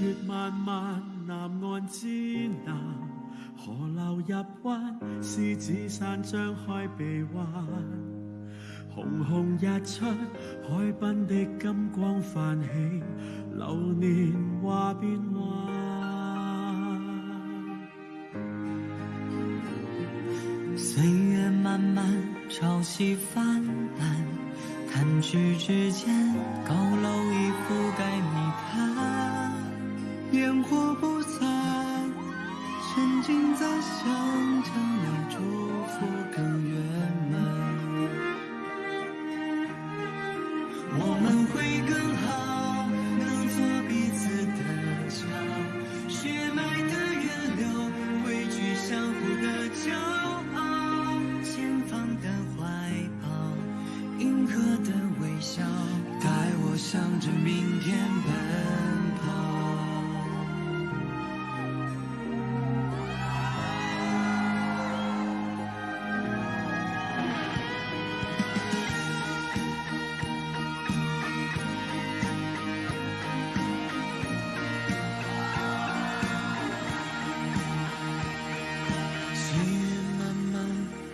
月漫漫，南岸之南，河流入湾，狮子山张开臂弯。红红日出，海滨的金光泛起，流年话变幻。岁月漫漫，潮汐泛滥，弹指之间，高楼已我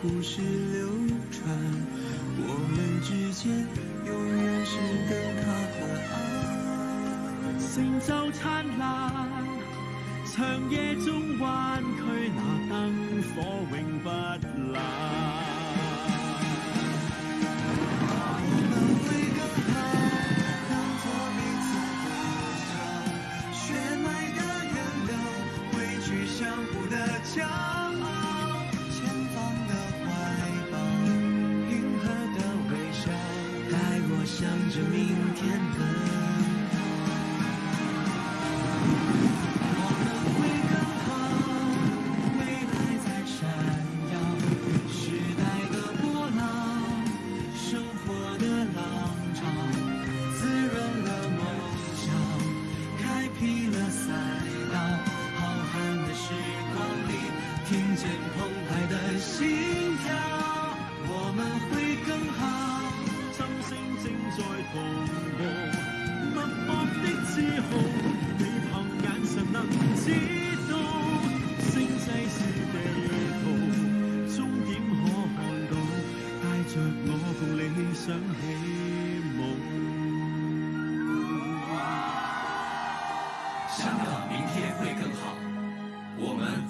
故事流传，我们之间永远是灯塔和岸。成就灿烂，长夜中弯曲那灯火永不冷。我肩澎湃的心跳我们会更好。掌声正在同步默默的自候你凭眼神能知道星世是地图终点可看到带着我共你想起梦想的明天会更好。我们